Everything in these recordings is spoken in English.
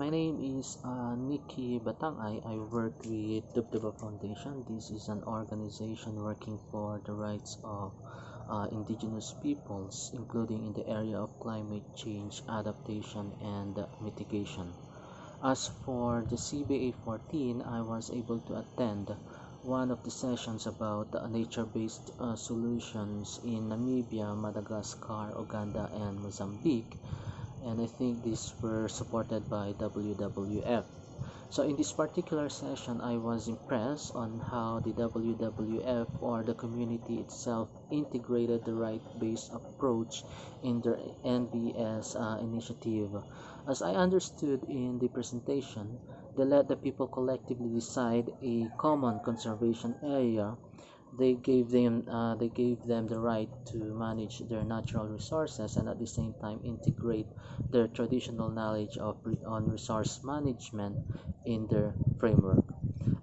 My name is uh, Nikki Batangay. I work with Tebtebba Foundation. This is an organization working for the rights of uh, indigenous peoples, including in the area of climate change adaptation and mitigation. As for the CBA 14, I was able to attend one of the sessions about nature-based uh, solutions in Namibia, Madagascar, Uganda, and Mozambique and I think these were supported by WWF. So in this particular session, I was impressed on how the WWF or the community itself integrated the right-based approach in their NBS uh, initiative. As I understood in the presentation, they let the people collectively decide a common conservation area they gave them uh, they gave them the right to manage their natural resources and at the same time integrate their traditional knowledge of on resource management in their framework.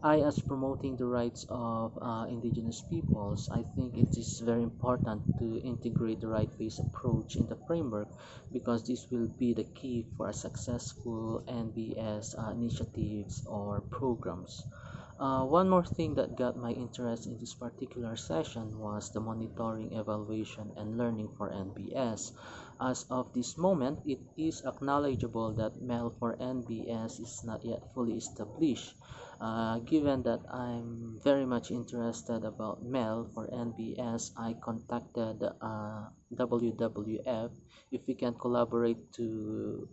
I as promoting the rights of uh, indigenous peoples i think it is very important to integrate the right-based approach in the framework because this will be the key for a successful nbs uh, initiatives or programs uh, one more thing that got my interest in this particular session was the monitoring, evaluation, and learning for NBS. As of this moment, it is acknowledgeable that MEL for NBS is not yet fully established. Uh, given that I'm very much interested about MEL for NBS, I contacted uh, WWF if we can collaborate to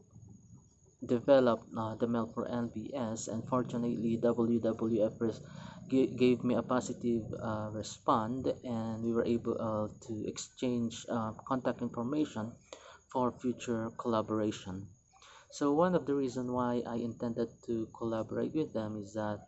developed uh, the MEL for NBS and fortunately WWF gave me a positive uh, response and we were able uh, to exchange uh, contact information for future collaboration. So one of the reasons why I intended to collaborate with them is that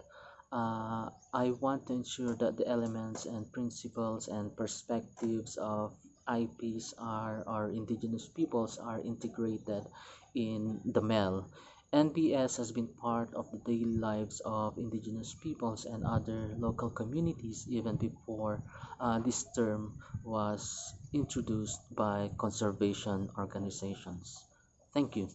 uh, I want to ensure that the elements and principles and perspectives of IPs are or indigenous peoples are integrated in the MEL. NBS has been part of the daily lives of indigenous peoples and other local communities even before uh, this term was introduced by conservation organizations. Thank you.